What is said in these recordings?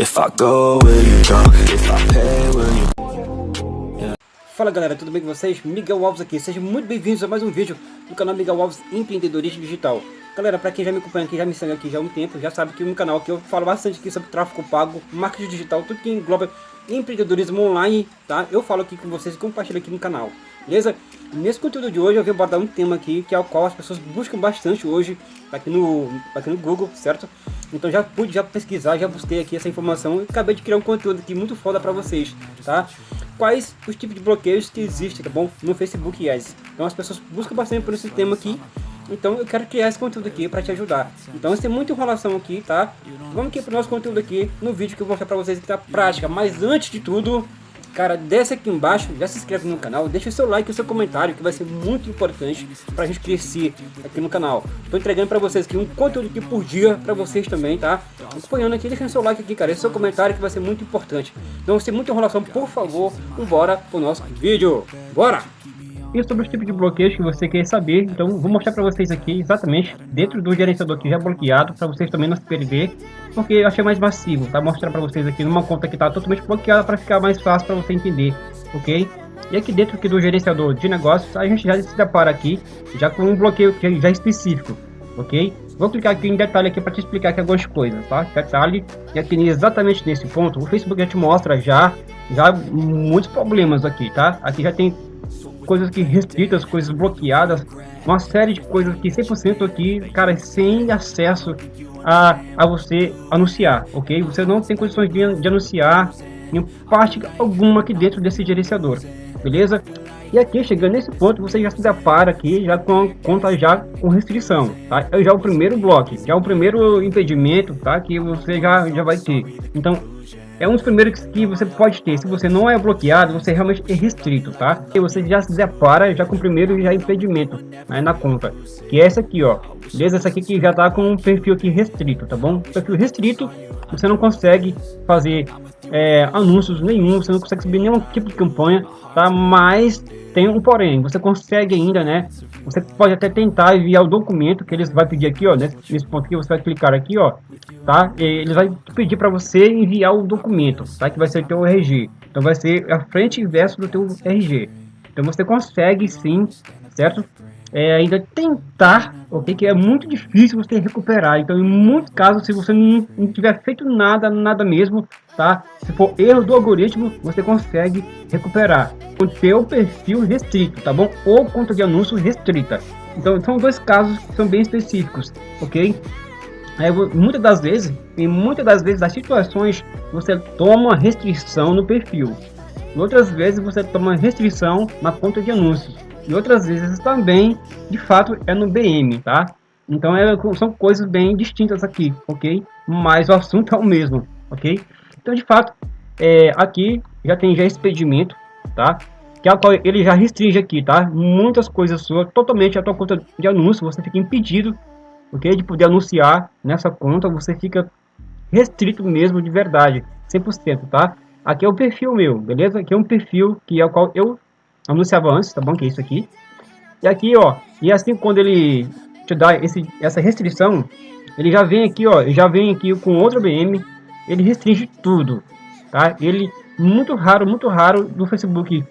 If I go, will you? If I pay, will you... Fala galera, tudo bem com vocês? Miguel Alves aqui, sejam muito bem-vindos a mais um vídeo do canal Miguel Alves Empreendedorismo Digital. Galera, para quem já me acompanha aqui, já me segue aqui já há um tempo, já sabe que o meu canal aqui eu falo bastante aqui sobre tráfego pago, marketing digital, tudo que engloba empreendedorismo online, tá? Eu falo aqui com vocês e compartilho aqui no canal, beleza? Nesse conteúdo de hoje eu vim abordar um tema aqui, que é o qual as pessoas buscam bastante hoje, aqui no, aqui no Google, certo? Então já pude já pesquisar, já busquei aqui essa informação e acabei de criar um conteúdo aqui muito foda para vocês, tá? Quais os tipos de bloqueios que existem, tá bom? No Facebook Ads. Então as pessoas buscam bastante por esse tema aqui, então eu quero criar esse conteúdo aqui para te ajudar. Então tem muita enrolação aqui, tá? Vamos aqui para o nosso conteúdo aqui, no vídeo que eu vou mostrar para vocês aqui na prática. Mas antes de tudo, Cara, desce aqui embaixo, já se inscreve no canal, deixa o seu like e o seu comentário, que vai ser muito importante pra gente crescer aqui no canal. Tô entregando pra vocês aqui um conteúdo aqui por dia pra vocês também, tá? Acompanhando aqui, deixa o seu like aqui, cara, esse seu comentário que vai ser muito importante. Então, sem muita enrolação, por favor, vambora pro nosso vídeo. Bora! E sobre os tipos de bloqueios que você quer saber, então vou mostrar para vocês aqui exatamente dentro do gerenciador que já é bloqueado, para vocês também não se perder, porque eu achei mais massivo, tá? Mostrar para vocês aqui numa conta que está totalmente bloqueada para ficar mais fácil para você entender, ok? E aqui dentro aqui do gerenciador de negócios, a gente já se depara aqui já com um bloqueio que já é específico, ok? Vou clicar aqui em detalhe aqui para te explicar aqui algumas coisas, tá? Detalhe, e aqui exatamente nesse ponto, o Facebook já te mostra já, já muitos problemas aqui, tá? Aqui já tem coisas que restritas, coisas bloqueadas, uma série de coisas que 100% aqui, cara, sem acesso a, a você anunciar, ok? Você não tem condições de, de anunciar em parte alguma aqui dentro desse gerenciador, beleza? E aqui, chegando nesse ponto, você já se depara aqui já com a conta já com restrição, tá? É já o primeiro bloco, já o primeiro impedimento, tá? Que você já, já vai ter. Então, é um dos primeiros que você pode ter. Se você não é bloqueado, você realmente é restrito, tá? E você já se depara já com o primeiro já impedimento né, na conta. Que é essa aqui, ó. Beleza? Essa aqui que já tá com um perfil aqui restrito, tá bom? Perfil restrito, você não consegue fazer é, anúncios nenhum, você não consegue subir nenhum tipo de campanha, tá? Mas tem um porém, você consegue ainda, né? Você pode até tentar enviar o documento que eles vai pedir aqui, ó, nesse, nesse ponto aqui, você vai clicar aqui, ó, tá? E ele vai pedir para você enviar o documento, tá? Que vai ser o teu RG. Então vai ser a frente verso do teu RG. Então você consegue sim, certo? É, ainda tentar, ok? Que é muito difícil você recuperar. Então, em muitos casos, se você não, não tiver feito nada, nada mesmo, tá? Se for erro do algoritmo, você consegue recuperar o teu perfil restrito, tá bom? Ou conta de anúncio restrita. Então, são dois casos que são bem específicos, ok? É, muitas das vezes, em muitas das vezes, as situações, você toma restrição no perfil. Outras vezes, você toma restrição na conta de anúncios. E outras vezes também, de fato, é no BM, tá? Então, é, são coisas bem distintas aqui, ok? Mas o assunto é o mesmo, ok? Então, de fato, é, aqui já tem já expedimento, tá? Que é qual ele já restringe aqui, tá? Muitas coisas suas, totalmente a tua conta de anúncio, você fica impedido, ok? De poder anunciar nessa conta, você fica restrito mesmo de verdade, 100%, tá? Aqui é o perfil meu, beleza? Aqui é um perfil que é o qual eu anunciava antes, tá bom? Que é isso aqui. E aqui, ó, e assim quando ele te dá esse, essa restrição, ele já vem aqui, ó, já vem aqui com outro BM ele restringe tudo, tá? Ele muito raro, muito raro do Facebook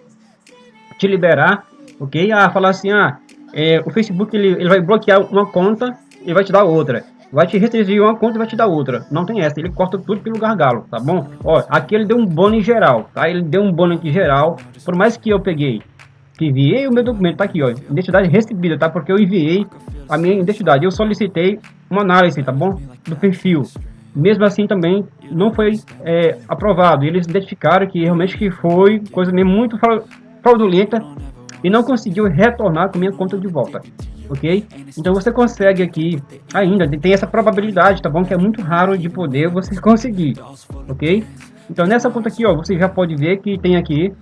te liberar, ok? Ah, falar assim, ah, é, o Facebook ele, ele vai bloquear uma conta e vai te dar outra. Vai te restringir uma conta e vai te dar outra. Não tem essa, ele corta tudo pelo gargalo, tá bom? Ó, aqui ele deu um bônus geral, tá? Ele deu um bônus aqui geral, por mais que eu peguei, que enviei o meu documento, tá aqui, ó, identidade recebida, tá? Porque eu enviei a minha identidade, eu solicitei uma análise, tá bom? Do perfil mesmo assim também não foi é, aprovado. Eles identificaram que realmente que foi coisa mesmo muito fraudulenta e não conseguiu retornar com minha conta de volta, ok? Então você consegue aqui ainda, tem essa probabilidade, tá bom? Que é muito raro de poder você conseguir, ok? Então nessa conta aqui, ó, você já pode ver que tem aqui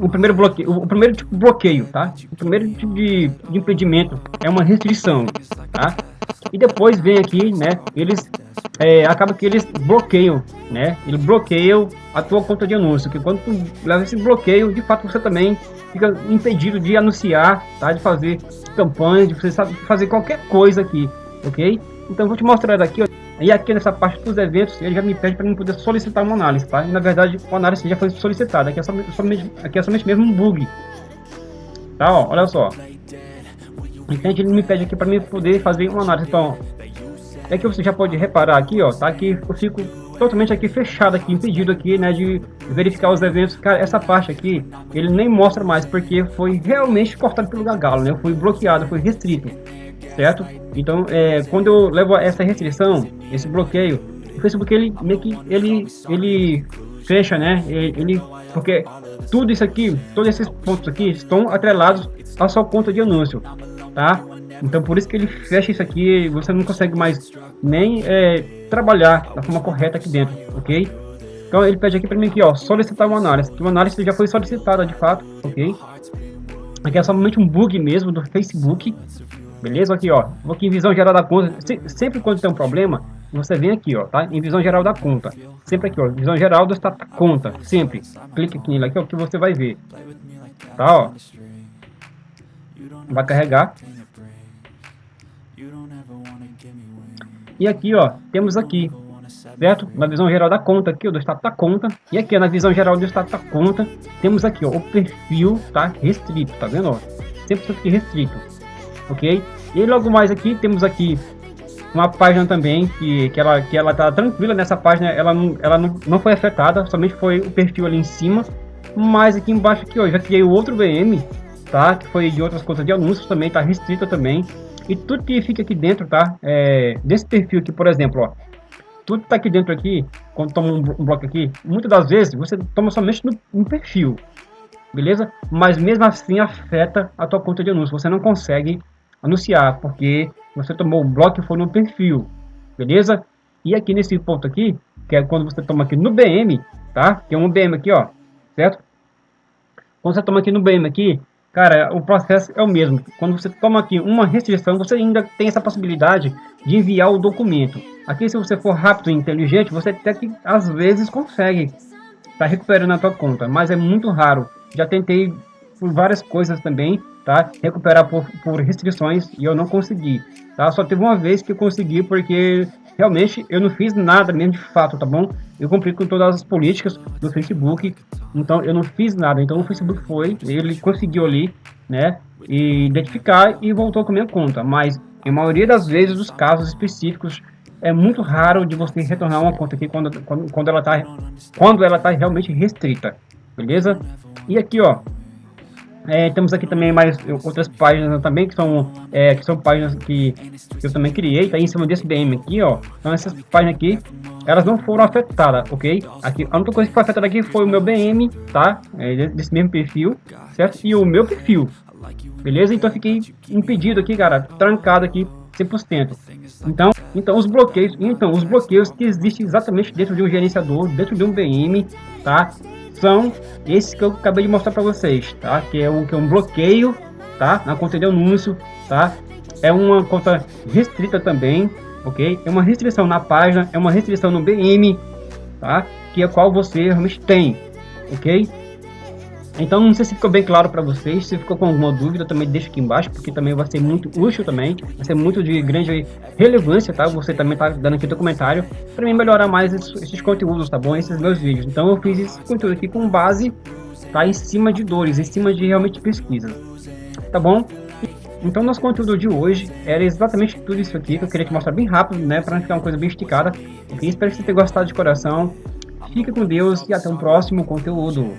o primeiro bloqueio, o primeiro tipo de bloqueio, tá? O primeiro tipo de, de impedimento é uma restrição, tá? E depois vem aqui, né? Eles é, acaba que eles bloqueiam, né? Eles bloqueiam a tua conta de anúncio, que quando tu leva esse bloqueio, de fato você também fica impedido de anunciar, tá? De fazer campanhas, de você sabe, fazer qualquer coisa aqui, ok? Então vou te mostrar aqui. E aqui nessa parte dos eventos, ele já me pede para mim poder solicitar uma análise, tá? E na verdade, a análise já foi solicitada. Aqui é somente, somente, aqui é somente mesmo um bug. Tá, ó, olha só. Então ele me pede aqui para mim poder fazer uma análise. Então, é que você já pode reparar aqui, ó, tá? aqui eu fico totalmente aqui fechado aqui, impedido aqui, né, de verificar os eventos. Cara, essa parte aqui, ele nem mostra mais, porque foi realmente cortado pelo gagalo, né? Foi bloqueado, foi restrito certo? Então, é, quando eu levo essa restrição, esse bloqueio, o Facebook ele meio que ele ele fecha, né? Ele porque tudo isso aqui, todos esses pontos aqui estão atrelados à sua conta de anúncio, tá? Então por isso que ele fecha isso aqui, você não consegue mais nem é, trabalhar da forma correta aqui dentro, ok? Então ele pede aqui para mim aqui, ó, solicitar uma análise. Uma análise já foi solicitada de fato, ok? Aqui é somente um bug mesmo do Facebook, Beleza? Aqui, ó. Vou aqui em visão geral da conta. sempre quando tem um problema, você vem aqui, ó, tá? Em visão geral da conta. Sempre aqui, ó. Visão geral da conta. Sempre. Clique aqui nele aqui, ó, que você vai ver. Tá, ó. Vai carregar. E aqui, ó, temos aqui, certo? Na visão geral da conta aqui, ó, do estado da conta. E aqui, ó, na visão geral do estado da conta, temos aqui, ó, o perfil, tá? Restrito, tá vendo, ó? Sempre aqui restrito ok? E logo mais aqui temos aqui uma página também que, que ela que ela tá tranquila nessa página, ela não, ela não, não foi afetada, somente foi o perfil ali em cima, mas aqui embaixo aqui, ó, já criei outro VM, tá? Que foi de outras contas de anúncios também, tá restrita também. E tudo que fica aqui dentro, tá? É, desse perfil aqui, por exemplo, ó, tudo tá aqui dentro aqui, quando toma um, bloco aqui, muitas das vezes você toma somente no, no perfil, beleza? Mas mesmo assim afeta a tua conta de anúncio, você não consegue anunciar, porque você tomou um bloco e foi no perfil, beleza? E aqui nesse ponto aqui, que é quando você toma aqui no BM, tá? Que é um BM aqui, ó, certo? Quando você toma aqui no BM aqui, cara, o processo é o mesmo. Quando você toma aqui uma restrição, você ainda tem essa possibilidade de enviar o documento. Aqui, se você for rápido e inteligente, você até que às vezes consegue tá recuperando a tua conta, mas é muito raro. Já tentei por várias coisas também, tá? Recuperar por, por restrições e eu não consegui, tá? Só teve uma vez que eu consegui porque realmente eu não fiz nada mesmo de fato, tá bom? Eu cumpri com todas as políticas do Facebook, então eu não fiz nada. Então o Facebook foi, ele conseguiu ali, né? E identificar e voltou com a minha conta. Mas em maioria das vezes, os casos específicos, é muito raro de você retornar uma conta aqui quando, quando, quando ela tá quando ela tá realmente restrita, beleza? E aqui, ó, é, temos aqui também mais outras páginas também, que são, é, que são páginas que, que eu também criei, tá em cima desse BM aqui, ó. Então essas páginas aqui, elas não foram afetadas, ok? Aqui, a única coisa que foi afetada aqui foi o meu BM, tá? É, desse mesmo perfil, certo? E o meu perfil, beleza? Então eu fiquei impedido aqui, cara, trancado aqui 100%. Então, então os bloqueios, então os bloqueios que existem exatamente dentro de um gerenciador, dentro de um BM, tá? são esses que eu acabei de mostrar para vocês, tá? Que é um que é um bloqueio, tá? Na conta de anúncio, tá? É uma conta restrita também, ok? É uma restrição na página, é uma restrição no BM, tá? Que é qual você realmente tem, ok? Então não sei se ficou bem claro para vocês, se ficou com alguma dúvida também deixa aqui embaixo, porque também vai ser muito útil também, vai ser muito de grande relevância, tá? Você também tá dando aqui o comentário para mim melhorar mais esses, conteúdos, tá bom? Esses meus vídeos. Então eu fiz esse conteúdo aqui com base, tá? Em cima de dores, em cima de realmente pesquisa, tá bom? Então nosso conteúdo de hoje era exatamente tudo isso aqui que eu queria te mostrar bem rápido, né? Para não ficar uma coisa bem esticada. Okay? Espero que você tenha gostado de coração. Fique com Deus e até o próximo conteúdo.